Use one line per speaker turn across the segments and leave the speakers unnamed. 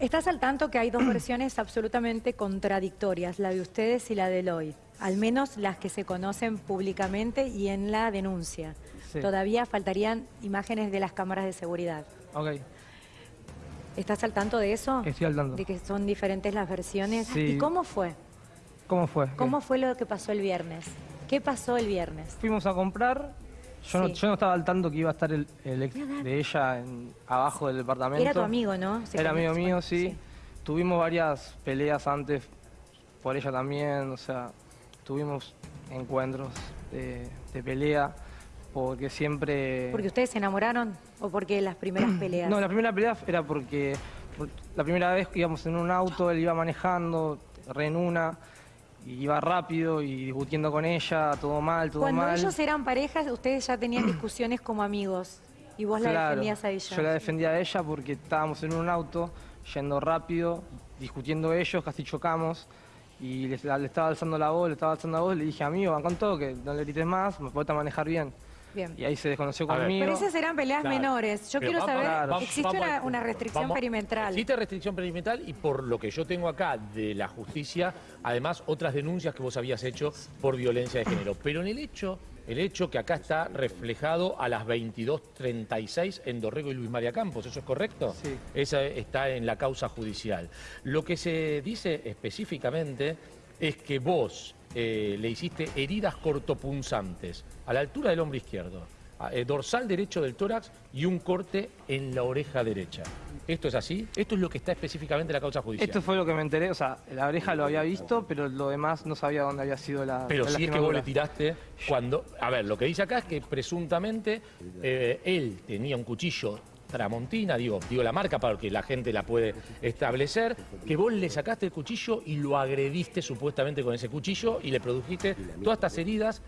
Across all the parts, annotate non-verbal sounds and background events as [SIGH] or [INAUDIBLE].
Estás al tanto que hay dos [CLEARS THROAT] versiones absolutamente contradictorias, la de ustedes y la de Eloy, al menos las que se conocen públicamente y en la denuncia.
Sí.
Todavía faltarían imágenes de las cámaras de seguridad.
Ok,
¿Estás al tanto de eso?
estoy al tanto.
De que son diferentes las versiones.
Sí.
¿Y cómo fue?
¿Cómo fue?
¿Cómo fue lo que pasó el viernes? ¿Qué pasó el viernes?
Fuimos a comprar. Yo, no,
Sí.
yo no estaba al tanto que iba a estar el, el ex de ella en- abajo del departamento.
Era tu amigo, ¿no? Se
Era amigo mío, sí. Tuvimos varias peleas antes por ella también, o sea, tuvimos encuentros de, de pelea porque siempre...
¿Porque ustedes se enamoraron o porque las primeras [CLEARS THROAT] peleas?
No, la primera pelea era porque por- la primera vez que íbamos en un auto, él iba manejando, re en una, y iba rápido y discutiendo con ella, todo mal, todo
Cuando
mal.
ellos eran parejas, ustedes ya tenían [CLEARS THROAT] discusiones como amigos y vos la defendías a ella.
Yo la defendía a ella porque estábamos en un auto, yendo rápido, discutiendo ellos, casi chocamos. Y le, le estaba alzando la voz, le estaba alzando la voz, le dije, amigo, van con todo, que no le grites más, me puedes manejar bien.
Bien.
Y ahí se desconoció
A ver.
conmigo.
Pero esas eran peleas
Claro.
menores. Yo
Pero
quiero
vamos-
saber,
claro.
¿existe
Vamos
una, una restricción
Vamos-
perimetral?
Existe restricción perimetral y por lo que yo tengo acá de la justicia, además otras denuncias que vos habías hecho por violencia de género. Pero en el hecho, el hecho que acá está reflejado a las 22.36 en Dorrego y Luis María Campos, ¿eso es correcto?
Sí.
Esa está en la causa judicial. Lo que se dice específicamente es que vos eh, le hiciste heridas cortopunzantes a la altura del hombro izquierdo, eh, dorsal derecho del tórax y un corte en la oreja derecha. ¿Esto es así? Esto es lo que está específicamente en la causa judicial.
Esto fue lo que me enteré, o sea, la oreja lo había visto, pero lo demás no sabía dónde había sido la
Pero
la
si es que vos le tiraste cuando... A ver, lo que dice acá es que presuntamente eh, él tenía un cuchillo Tramontina, digo, digo la marca para que la gente la puede establecer, que vos le sacaste el cuchillo y lo agrediste supuestamente con ese cuchillo y le produjiste todas estas heridas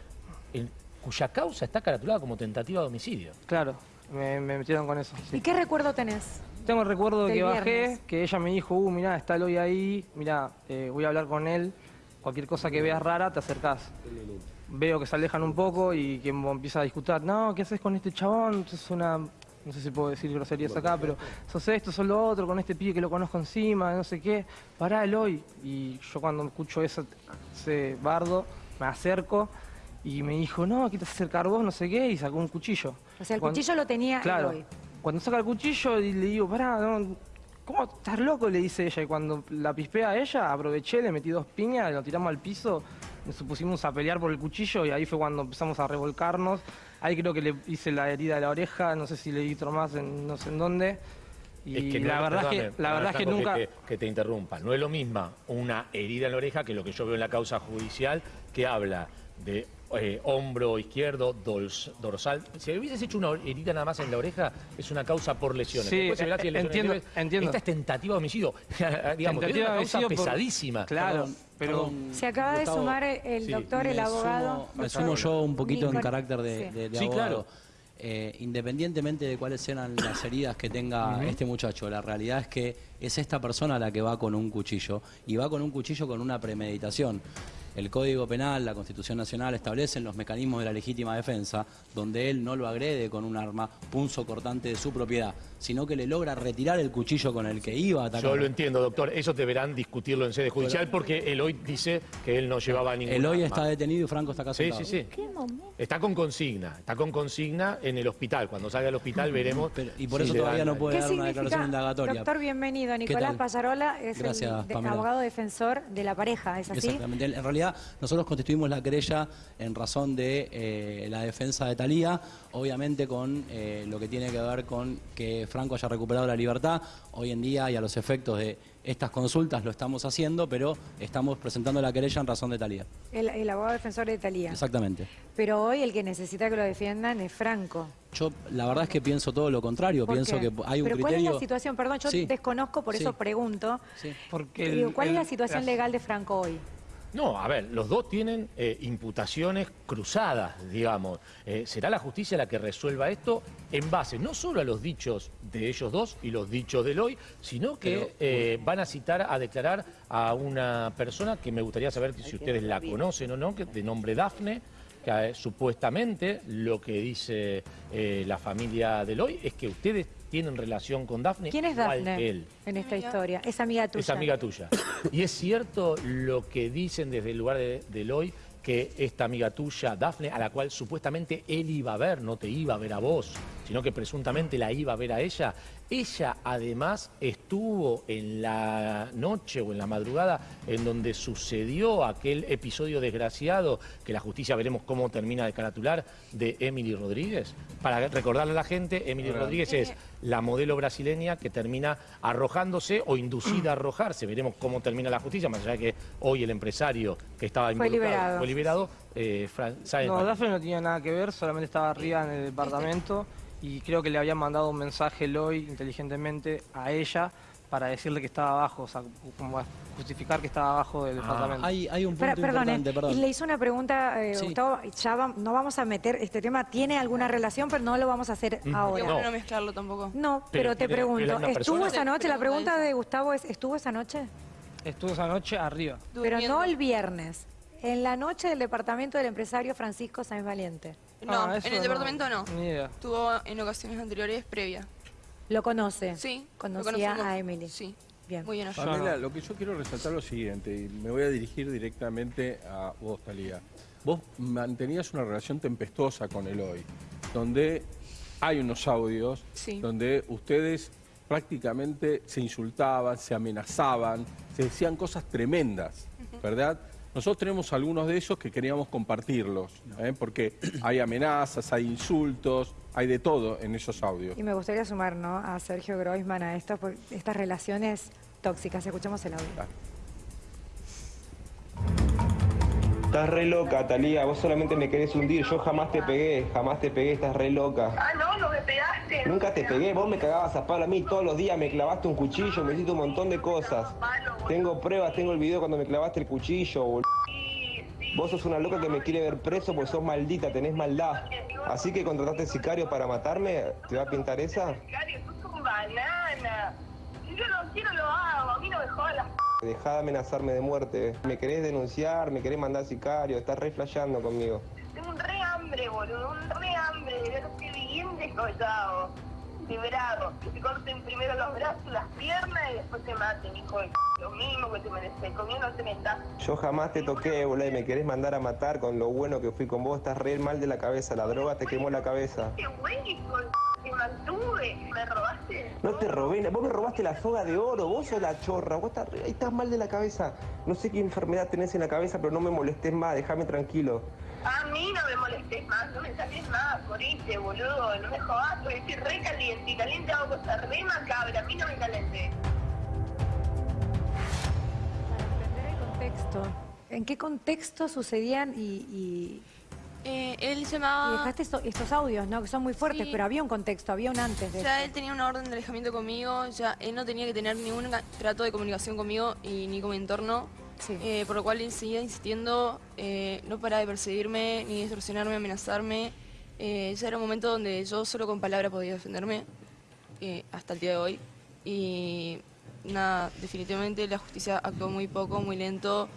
en- cuya causa está caratulada como tentativa de homicidio.
Claro, me, me metieron con eso. sí.
¿Y qué recuerdo tenés?
Tengo el recuerdo de que bajé, que ella me dijo, uh, mirá, está Eloy ahí, mirá, eh, voy a hablar con él, cualquier cosa que veas rara, te acercás. Veo que se alejan un poco y que empieza a discutir, no, ¿qué haces con este chabón? Es una, no sé si puedo decir groserías acá, pero sos esto, sos lo otro, con este pibe que lo conozco encima, no sé qué, pará Eloy. Y yo cuando escucho eso, ese bardo, me acerco y me dijo, no, aquí te vas a acercar vos, no sé qué, y sacó un cuchillo.
O sea, el
Cuando-
cuchillo lo tenía
Claro.
Eloy.
Cuando saca el cuchillo y le digo, pará, no, ¿cómo estás loco? Le dice ella. Y cuando la pispea a ella, aproveché, le metí dos piñas, lo tiramos al piso, nos pusimos a pelear por el cuchillo y ahí fue cuando empezamos a revolcarnos. Ahí creo que le hice la herida de la oreja, no sé si le di otro más en no sé en dónde. Y
Es que no-
la verdad es que, la verdad es que nunca...
te, que te interrumpa. No es lo mismo una herida en la oreja que lo que yo veo en la causa judicial que habla de eh, hombro izquierdo, dols- dorsal. Si hubieses hecho una herida nada más en la oreja, es una causa por lesiones.
Sí,
Después si
eh,
lesiones
entiendo,
leves.
entiendo.
Esta es tentativa de homicidio. [LAUGHS] Digamos,
Tentativa
es una
de
causa
homicidio por-
pesadísima.
Claro, pero...
Se acaba de sumar el
sí,
doctor, el abogado.
sumo- me sumo yo un poquito en carácter de,
Sí.
de- de
Sí,
abogado.
claro.
Eh, independientemente de cuáles sean las [COUGHS] heridas que tenga este muchacho, la realidad es que es esta persona la que va con un cuchillo y va con un cuchillo con una premeditación. El Código Penal, la Constitución Nacional establecen los mecanismos de la legítima defensa, donde él no lo agrede con un arma punzo cortante de su propiedad, sino que le logra retirar el cuchillo con el que iba a atacar.
Yo lo entiendo, doctor. Eso deberán discutirlo en sede judicial porque Eloy dice que él no llevaba ningún
Eloy
arma.
está detenido y Franco está acá
Sí, sí, sí.
¿Qué momento?
Está con consigna, está con consigna en el hospital. Cuando salga al hospital veremos.
Pero- y por
si
eso todavía
dan-
no puede
¿Qué
dar una declaración indagatoria.
Doctor, bienvenido.
¿Qué
Nicolás
tal?
Payarola es
Gracias,
el de-
Pamela.
abogado defensor de la pareja, ¿es así?
Exactamente. En realidad, nosotros constituimos la querella en razón de eh, la defensa de Talía, obviamente con eh, lo que tiene que ver con que Franco haya recuperado la libertad. Hoy en día y a los efectos de estas consultas lo estamos haciendo, pero estamos presentando la querella en razón de Talía.
El, el abogado defensor de Talía.
Exactamente.
Pero hoy el que necesita que lo defiendan es Franco.
Yo la verdad es que pienso todo lo contrario,
¿Por
pienso
qué?
que hay un
Pero ¿cuál es la situación? Perdón, yo
Sí.
desconozco, por
Sí.
eso pregunto.
Sí.
Porque el-
Digo, ¿Cuál es la situación legal de Franco hoy?
No, a ver, los dos tienen eh, imputaciones cruzadas, digamos. Eh, será la justicia la que resuelva esto en base no solo a los dichos de ellos dos y los dichos de Eloy, sino que eh, van a citar a declarar a una persona que me gustaría saber si ustedes la conocen o no, que de nombre Dafne, que supuestamente lo que dice la familia de Eloy es que ustedes tienen relación con Dafne.
¿Quién es
que él.
en esta historia? Es amiga tuya.
Es amiga tuya. Y es cierto lo que dicen desde el lugar de, de Eloy, que esta amiga tuya, Dafne, a la cual supuestamente él iba a ver, no te iba a ver a vos, sino que presuntamente la iba a ver a ella. Ella además estuvo en la noche o en la madrugada en donde sucedió aquel episodio desgraciado, que la justicia veremos cómo termina de caratular, de Emily Rodríguez. Para recordarle a la gente, Emily Rodríguez es la modelo brasileña que termina arrojándose o inducida a arrojarse. Veremos cómo termina la justicia, más allá de que hoy el empresario que estaba
Fue
involucrado
liberado.
fue liberado. Eh,
No. Dafne no tenía nada que ver, solamente estaba arriba en el departamento y creo que le habían mandado un mensaje Eloy inteligentemente a ella para decirle que estaba abajo, o sea, como justificar que estaba abajo del departamento.
Hay, hay un punto
perdone,
importante, perdón.
y le hizo una pregunta, eh,
Sí.
Gustavo, ya va- no vamos a meter este tema, tiene alguna relación, pero no lo vamos a hacer ahora.
No.
mezclarlo tampoco.
No,
Pero
pero, te pregunto,
pero
¿estuvo
persona-
esa noche? La
Pregunta
de Gustavo es, ¿estuvo esa noche?
Estuvo esa noche arriba.
Pero no el viernes, en la noche del departamento del empresario Francisco Sáenz Valiente.
No,
Ah,
en el departamento no.
Ni idea.
Estuvo en ocasiones anteriores previa.
¿Lo conoce?
Sí. lo
Conocía a Emily.
Sí.
Bien.
Muy bien
Pamela, lo que yo quiero resaltar es lo siguiente, y me voy a dirigir directamente a vos, Talía. Vos mantenías una relación tempestuosa con Eloy, donde hay unos audios
Sí.
donde ustedes prácticamente se insultaban, se amenazaban, se decían cosas tremendas, ¿verdad? Nosotros tenemos algunos de esos que queríamos compartirlos, ¿eh? porque hay amenazas, hay insultos, hay de todo en esos audios.
Y me gustaría sumar ¿no? a Sergio Groisman a esto, por estas relaciones tóxicas. Escuchamos el audio.
Estás re loca, Talía, vos solamente me querés hundir, yo jamás te pegué, jamás te pegué, estás re loca.
Ah, no, no me pegaste.
Nunca te pegué, vos me cagabas a palo a mí todos los días, me clavaste un cuchillo, me hiciste un montón de cosas. Tengo pruebas, tengo el video cuando me clavaste el cuchillo, bol- Vos sos una loca que me quiere ver preso porque sos maldita, tenés maldad. Así que contrataste sicario para matarme, ¿te va a pintar esa?
Sicario, sos un banana. Si yo no quiero, lo hago. A mí no me jodas
Dejá de amenazarme de muerte. Me querés denunciar, me querés mandar sicario, estás re flasheando conmigo.
Tengo un re hambre, boludo. Un re hambre de verte bien Librado. Que te corten primero los brazos, las piernas y después te maten, hijo de. Lo mismo que te mereces. Conmigo no te metas.
Yo jamás te toqué, boludo, y me querés mandar a matar con lo bueno que fui con vos. Estás re mal de la cabeza, la droga te quemó la cabeza.
Qué. Te mantuve. Me robaste.
No te robé, vos me robaste la soga de oro, vos sos la chorra, vos estás, estás mal de la cabeza. No sé qué enfermedad tenés en la cabeza, pero no me molestes más, déjame tranquilo.
A mí no me molestes más, no me saques más, moriste, boludo, no me jodas, porque estoy re caliente, y caliente hago cosas re macabras, a mí no me calente.
Para entender el contexto, ¿en qué contexto sucedían y, y-
Eh, él
y
llamaba...
dejaste esto- estos audios, ¿no? Que son muy fuertes,
Sí.
pero había un contexto, había un antes de
Ya
esto.
él tenía una orden de alejamiento conmigo, ya él no tenía que tener ningún trato de comunicación conmigo y ni con mi entorno, Eh, por lo cual seguía insistiendo, eh, no para de perseguirme, ni de extorsionarme, amenazarme. Eh, ya era un momento donde yo solo con palabras podía defenderme, eh, hasta el día de hoy. Y nada, definitivamente la justicia actuó muy poco, muy lento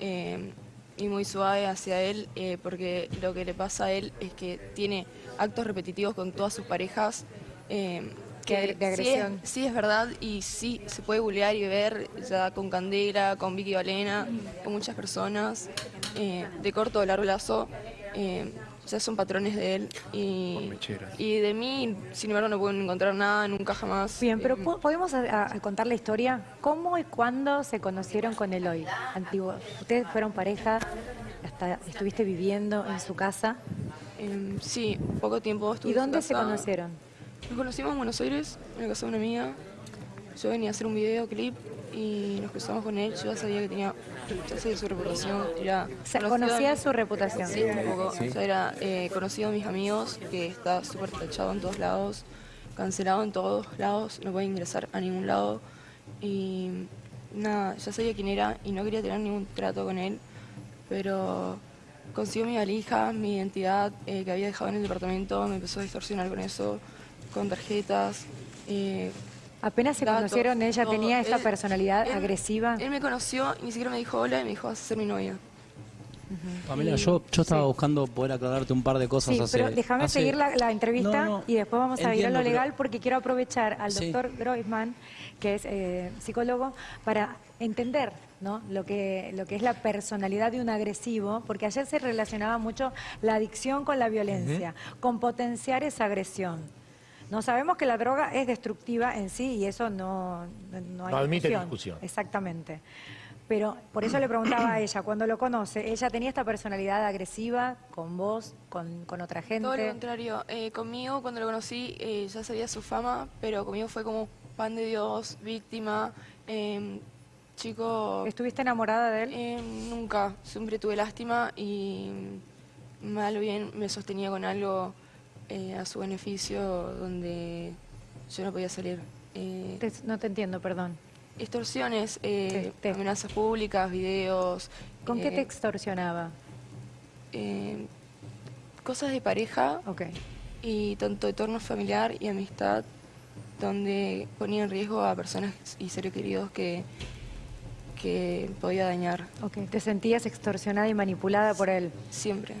y muy suave hacia él, porque lo que le pasa a él es que tiene actos repetitivos con todas sus parejas.
De
sí es-
agresión.
Sí es, verdad y sí se puede googlear y ver ya con Candela, con Vicky Valena, con muchas personas eh, de corto o largo lazo. eh, ya son patrones de él y, y de mí, sin embargo, no pueden encontrar nada, nunca jamás.
Bien, pero
Eh,
¿po- ¿podemos a- a contar la historia? ¿Cómo y cuándo se conocieron con Eloy? Antiguo. Ustedes fueron pareja, hasta estuviste viviendo en su casa.
em, sí, poco tiempo estuve
¿Y
en su
dónde se
casa.
conocieron?
Nos conocimos en Buenos Aires, en la casa de una amiga. Yo venía a hacer un videoclip y nos cruzamos con él. Yo ya sabía que tenía, ya sabía su reputación. Era conocido
conocía su reputación.
Sí, un poco. Ya era eh, conocido de mis amigos, que está súper tachado en todos lados, cancelado en todos lados, no puede ingresar a ningún lado. Y nada, ya sabía quién era y no quería tener ningún trato con él, pero consiguió mi valija, mi identidad eh, que había dejado en el departamento, me empezó a distorsionar con eso, con tarjetas. eh,
Apenas se
datos,
conocieron, ella
todo.
tenía esta
Él-
personalidad
él-
agresiva.
Él me conoció y ni siquiera me dijo hola y me dijo, vas a ser mi novia.
Pamela,
Y-
yo, yo estaba
sí.
buscando poder aclararte un par de cosas
Sí,
hace-
pero déjame
hace-
seguir la, la entrevista
No, no,
y después vamos a ir a lo
pero-
legal porque quiero aprovechar al
Sí.
doctor Groisman, que es eh, psicólogo, para entender ¿no? lo, que, lo que es la personalidad de un agresivo, porque ayer se relacionaba mucho la adicción con la violencia, con potenciar esa agresión. No sabemos que la droga es destructiva en sí y eso no, no, no hay
No admite discusión.
Exactamente. Pero por eso le preguntaba a [CLEARS THROAT] ella, cuando lo conoce, ¿ella tenía esta personalidad agresiva con vos, con, con otra gente?
Todo lo contrario. Eh, conmigo, cuando lo conocí, eh, ya sabía su fama, pero conmigo fue como pan de Dios, víctima, eh, chico...
¿Estuviste enamorada de él?
Eh, nunca. Siempre tuve lástima y mal o bien me sostenía con algo eh, a su beneficio donde yo no podía salir. Eh,
Te- no te entiendo, perdón.
extorsiones, eh,
Te- te-
amenazas públicas, videos.
¿Con qué
eh,
te extorsionaba?
eh, cosas de pareja
Ok.
y tanto de torno familiar y amistad donde ponía en riesgo a personas y seres queridos que, que podía dañar
Ok, te sentías extorsionada y manipulada por él.
siempre.